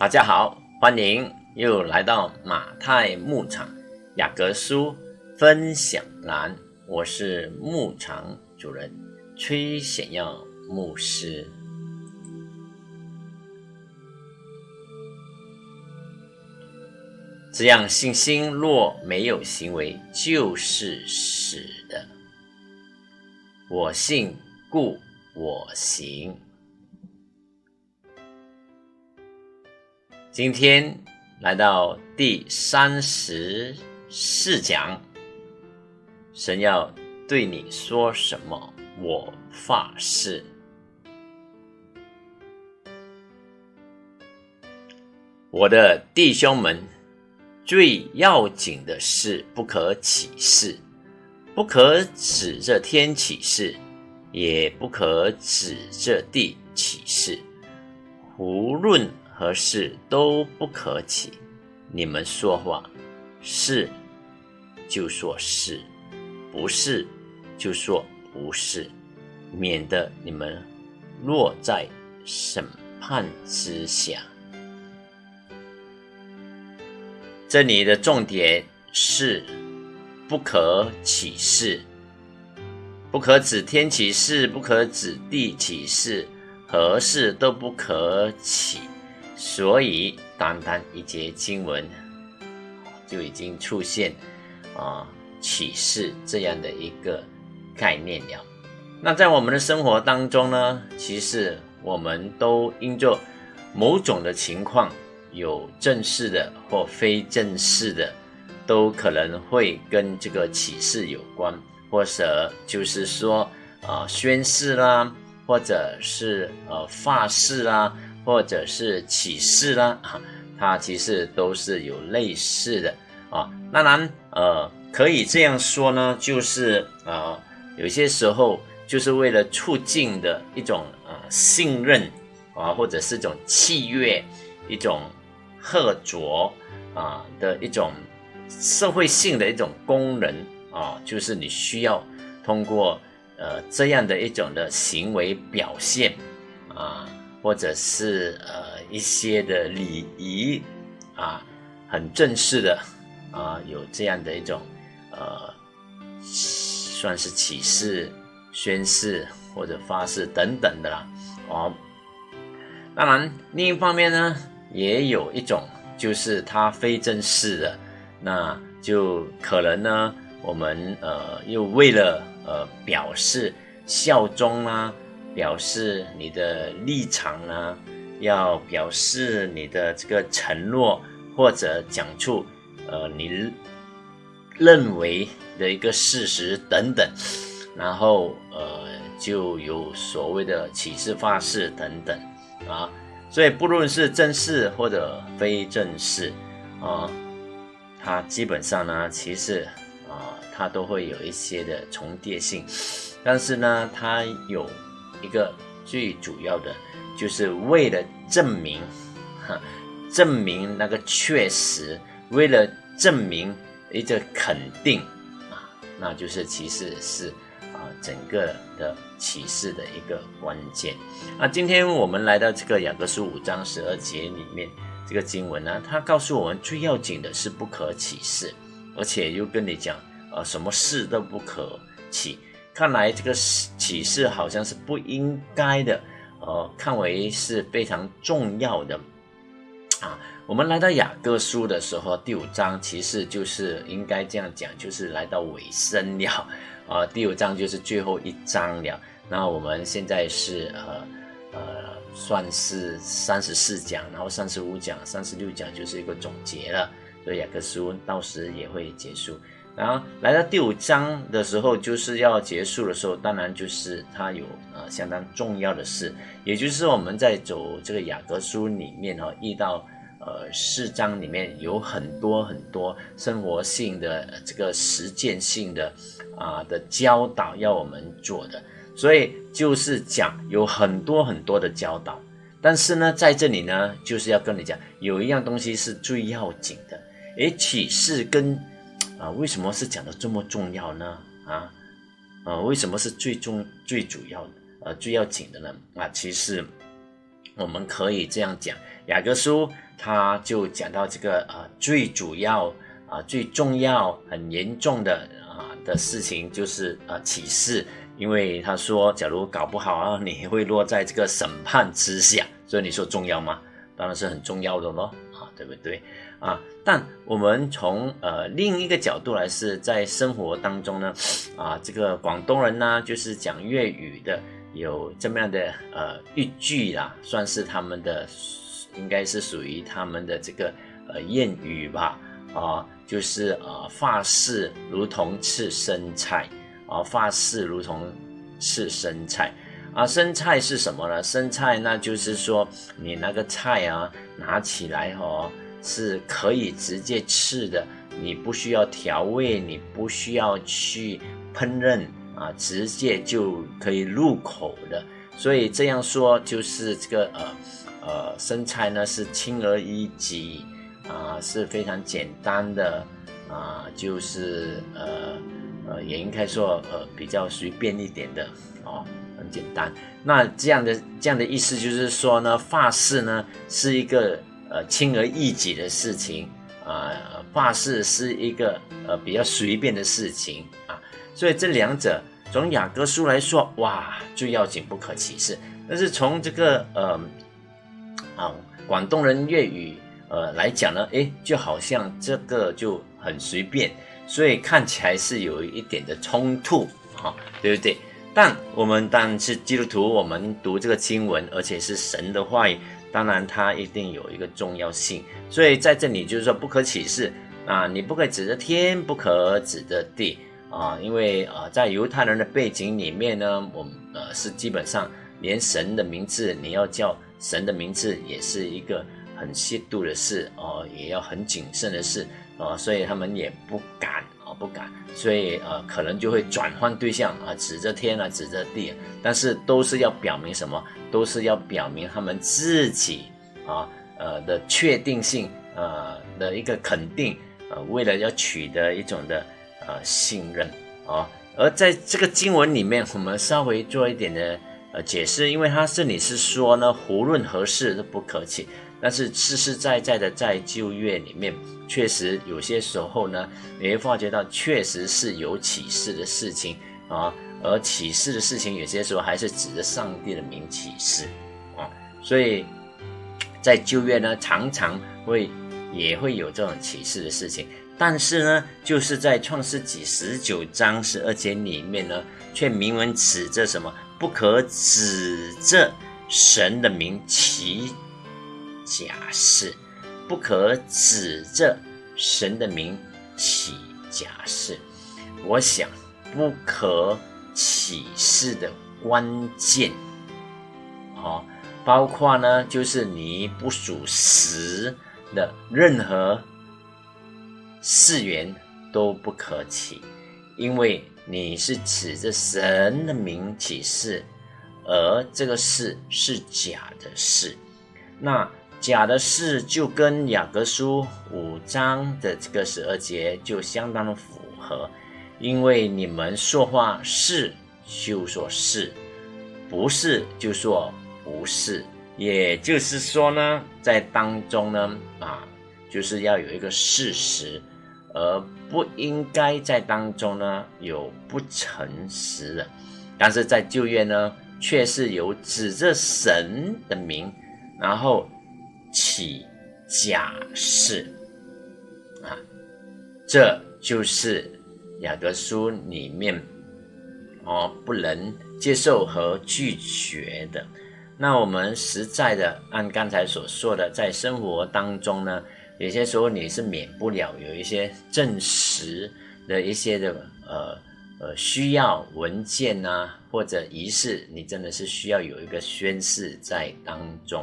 大家好，欢迎又来到马太牧场雅各书分享栏，我是牧场主人崔显耀牧师。这样信心若没有行为，就是死的。我信，故我行。今天来到第三十四讲，神要对你说什么？我发誓，我的弟兄们，最要紧的是不可起誓，不可指着天起誓，也不可指着地起誓，无论。何事都不可起，你们说话是就说是，不是就说不是，免得你们落在审判之下。这里的重点是不可起誓，不可指天起誓，不可指地起誓，何事都不可起。所以，单单一节经文就已经出现啊启示这样的一个概念了。那在我们的生活当中呢，其实我们都因着某种的情况，有正式的或非正式的，都可能会跟这个启示有关，或者就是说啊宣誓啦，或者是呃发誓啦。或者是启示啦，啊，它其实都是有类似的啊。当然，呃，可以这样说呢，就是呃，有些时候就是为了促进的一种呃信任啊，或者是一种契约、一种合作啊的一种社会性的一种功能啊，就是你需要通过呃这样的一种的行为表现啊。或者是呃一些的礼仪啊，很正式的啊，有这样的一种呃，算是启示、宣誓或者发誓等等的啦。哦，当然另一方面呢，也有一种就是它非正式的，那就可能呢，我们呃又为了呃表示效忠啦。表示你的立场呢，要表示你的这个承诺，或者讲出呃你认为的一个事实等等，然后呃就有所谓的启示发誓等等啊，所以不论是正式或者非正式啊，它基本上呢，其实啊它都会有一些的重叠性，但是呢，它有。一个最主要的，就是为了证明，哈，证明那个确实，为了证明一个肯定啊，那就是其实是啊整个的启示的一个关键。那今天我们来到这个雅各书五章十二节里面，这个经文呢，它告诉我们最要紧的是不可启示，而且又跟你讲，呃，什么事都不可起。看来这个启示好像是不应该的，呃，看为是非常重要的啊。我们来到雅各书的时候，第五章其实就是应该这样讲，就是来到尾声了啊。第五章就是最后一章了。那我们现在是呃呃，算是三十四讲，然后三十五讲、三十六讲就是一个总结了。所以雅各书到时也会结束。然后来到第五章的时候，就是要结束的时候，当然就是它有呃相当重要的事，也就是我们在走这个雅各书里面哈，遇到呃四章里面有很多很多生活性的这个实践性的啊的教导要我们做的，所以就是讲有很多很多的教导，但是呢，在这里呢，就是要跟你讲有一样东西是最要紧的，诶，启示跟。啊，为什么是讲的这么重要呢？啊，啊，为什么是最重、最主要、呃，最要紧的呢？啊，其实我们可以这样讲，雅各书他就讲到这个呃最主要啊最重要很严重的啊的事情就是呃启示，因为他说假如搞不好啊你会落在这个审判之下，所以你说重要吗？当然是很重要的咯，啊对不对啊？但我们从呃另一个角度来是在生活当中呢 啊这个广东人呢就是讲粤语的。有这么样的呃一句啦，算是他们的，应该是属于他们的这个呃谚语吧，啊，就是呃发誓如同吃生菜，啊发誓如同吃生菜，啊生菜是什么呢？生菜那就是说你那个菜啊拿起来哦是可以直接吃的，你不需要调味，你不需要去烹饪。啊，直接就可以入口的，所以这样说就是这个呃呃生菜呢是轻而易举啊，是非常简单的啊，就是呃呃也应该说呃比较随便一点的哦，很简单。那这样的这样的意思就是说呢，发誓呢是一个呃轻而易举的事情啊，发誓是一个呃比较随便的事情啊，所以这两者。从雅各书来说，哇，最要紧不可歧视。但是从这个呃啊广东人粤语呃来讲呢，诶，就好像这个就很随便，所以看起来是有一点的冲突啊，对不对？但我们当然是基督徒，我们读这个经文，而且是神的话语，当然它一定有一个重要性。所以在这里就是说不可启示啊，你不可指着天，不可指着地。啊，因为啊，在犹太人的背景里面呢，我们呃是基本上连神的名字，你要叫神的名字，也是一个很亵渎的事哦，也要很谨慎的事啊，所以他们也不敢，不敢，所以呃，可能就会转换对象啊，指着天啊，指着地，但是都是要表明什么？都是要表明他们自己啊，呃的确定性，呃的一个肯定，呃，为了要取得一种的。呃，信任啊，而在这个经文里面，我们稍微做一点的呃解释，因为他这里是说呢，无论何事都不可起，但是实实在在的在旧约里面，确实有些时候呢，你会发觉到确实是有启示的事情啊，而启示的事情有些时候还是指着上帝的名启示啊，所以在旧约呢，常常会也会有这种启示的事情。但是呢，就是在创世纪十九章十二节里面呢，却明文指着什么？不可指着神的名起假誓，不可指着神的名起假誓。我想，不可起誓的关键，哦，包括呢，就是你不属实的任何。誓言都不可起，因为你是指着神的名起誓，而这个誓是假的誓。那假的事就跟雅各书五章的这个十二节就相当的符合，因为你们说话是就说是，不是就说不是，也就是说呢，在当中呢啊，就是要有一个事实。而不应该在当中呢有不诚实的，但是在旧约呢却是有指着神的名，然后起假誓啊，这就是雅各书里面哦不能接受和拒绝的。那我们实在的按刚才所说的，在生活当中呢。有些时候你是免不了有一些证实的一些的呃呃需要文件呐，或者仪式，你真的是需要有一个宣誓在当中。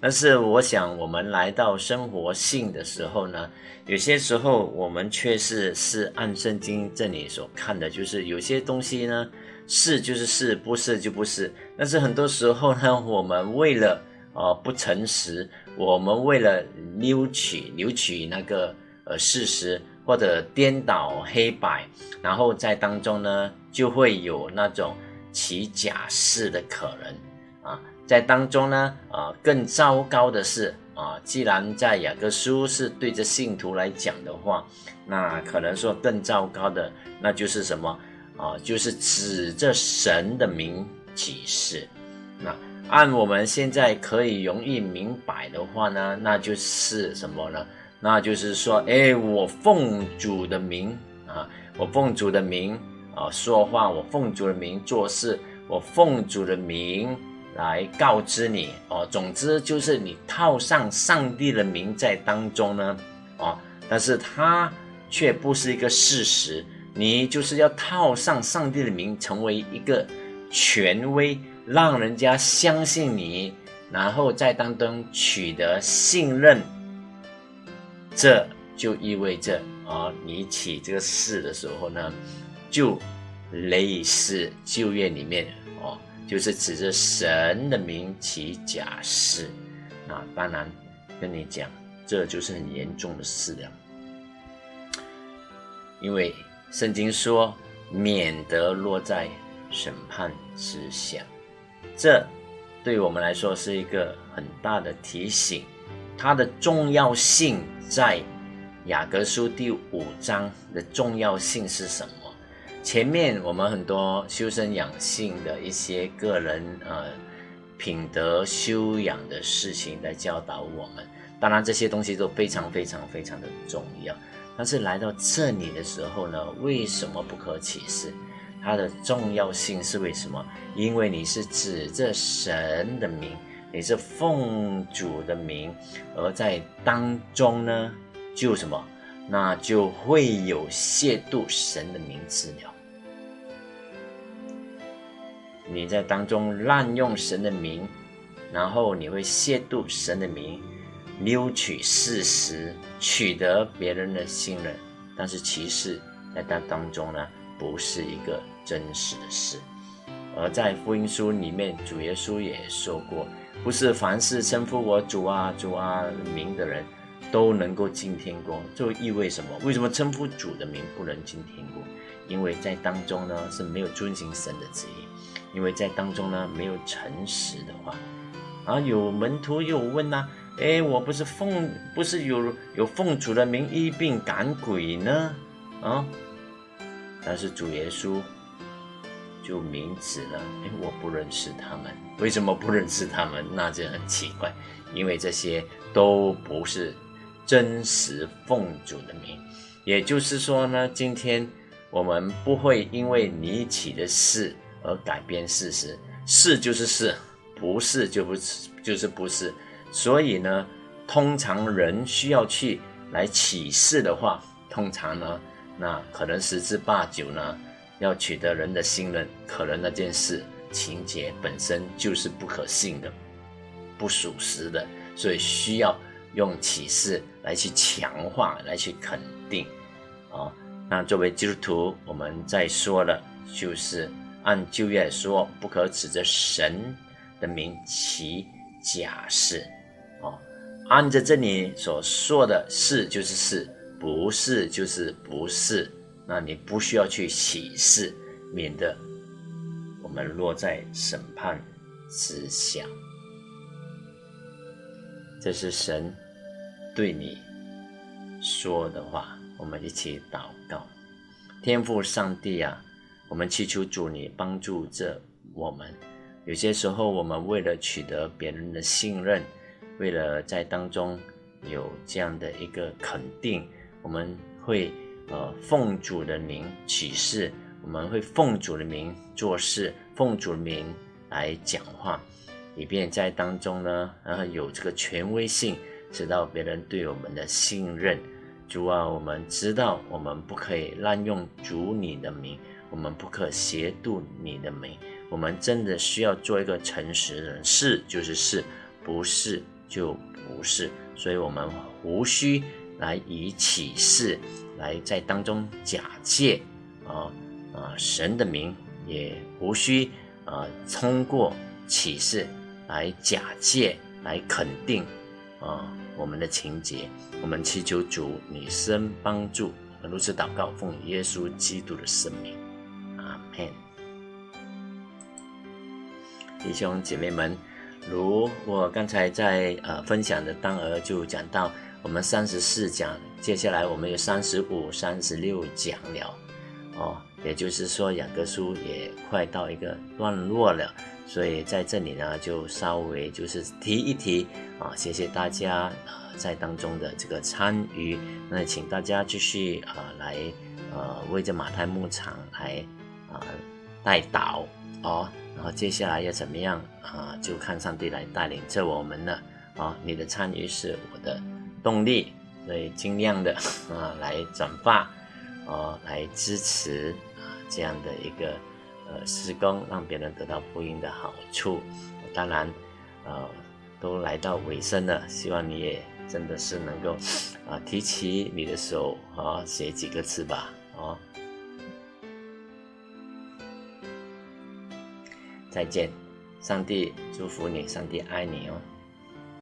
但是我想，我们来到生活性的时候呢，有些时候我们确实是按圣经这里所看的，就是有些东西呢是就是是，不是就不是。但是很多时候呢，我们为了呃不诚实。我们为了扭曲、扭曲那个呃事实，或者颠倒黑白，然后在当中呢，就会有那种起假誓的可能。在当中呢，啊，更糟糕的是啊，既然在雅各书是对着信徒来讲的话，那可能说更糟糕的，那就是什么啊？就是指着神的名启示。那按我们现在可以容易明白的话呢，那就是什么呢？那就是说，哎，我奉主的名啊，我奉主的名啊说话，我奉主的名做事，我奉主的名。来告知你哦，总之就是你套上上帝的名在当中呢，哦，但是它却不是一个事实。你就是要套上上帝的名，成为一个权威，让人家相信你，然后在当中取得信任。这就意味着啊，你起这个事的时候呢，就类似旧约里面。就是指着神的名起假誓，那当然跟你讲，这就是很严重的事了。因为圣经说，免得落在审判之下，这对我们来说是一个很大的提醒。它的重要性在雅各书第五章的重要性是什么？前面我们很多修身养性的一些个人呃品德修养的事情来教导我们，当然这些东西都非常非常非常的重要。但是来到这里的时候呢，为什么不可启示？它的重要性是为什么？因为你是指着神的名，你是奉主的名，而在当中呢，就什么？那就会有亵渎神的名字了。你在当中滥用神的名，然后你会亵渎神的名，扭曲事实，取得别人的信任。但是其实，在当当中呢，不是一个真实的事。而在福音书里面，主耶稣也说过，不是凡是称呼我主啊主啊名的人，都能够进天国。这意味什么？为什么称呼主的名不能进天国？因为在当中呢是没有遵行神的旨意。因为在当中呢，没有诚实的话，啊，有门徒又问呐，哎，我不是奉，不是有有奉主的名医病赶鬼呢，啊，但是主耶稣就明指了，哎，我不认识他们，为什么不认识他们？那就很奇怪，因为这些都不是真实奉主的名，也就是说呢，今天我们不会因为你起的事。而改变事实，是就是是，不是就不是就是不是。所以呢，通常人需要去来启示的话，通常呢，那可能十之八九呢，要取得人的信任，可能那件事情节本身就是不可信的，不属实的，所以需要用启示来去强化，来去肯定。啊，那作为基督徒，我们在说的，就是。按旧约说，不可指着神的名起假誓，哦，按着这里所说的是就是是，不是就是不是，那你不需要去起誓，免得我们落在审判之下。这是神对你说的话，我们一起祷告，天父上帝啊。我们祈求主你帮助着我们。有些时候，我们为了取得别人的信任，为了在当中有这样的一个肯定，我们会呃奉主的名起誓，我们会奉主的名做事，奉主的名来讲话，以便在当中呢，然后有这个权威性，知道别人对我们的信任。主啊，我们知道我们不可以滥用主你的名。我们不可亵渎你的名，我们真的需要做一个诚实人，是就是是，不是就不是，所以我们无需来以启示来在当中假借啊啊神的名，也无需啊通过启示来假借来肯定啊我们的情节，我们祈求主你生帮助，如此祷告，奉耶稣基督的圣名。弟兄姐妹们，如我刚才在呃分享的当儿就讲到，我们三十四讲，接下来我们有三十五、三十六讲了，哦，也就是说雅各书也快到一个段落了，所以在这里呢就稍微就是提一提啊，谢谢大家啊在当中的这个参与，那请大家继续啊来呃为这马太牧场来啊带导哦。然后接下来要怎么样啊？就看上帝来带领着我们了啊！你的参与是我的动力，所以尽量的啊来转发，啊来支持啊这样的一个呃施工，让别人得到福音的好处。当然，呃都来到尾声了，希望你也真的是能够啊提起你的手啊写几个字吧哦。再见，上帝祝福你，上帝爱你哦。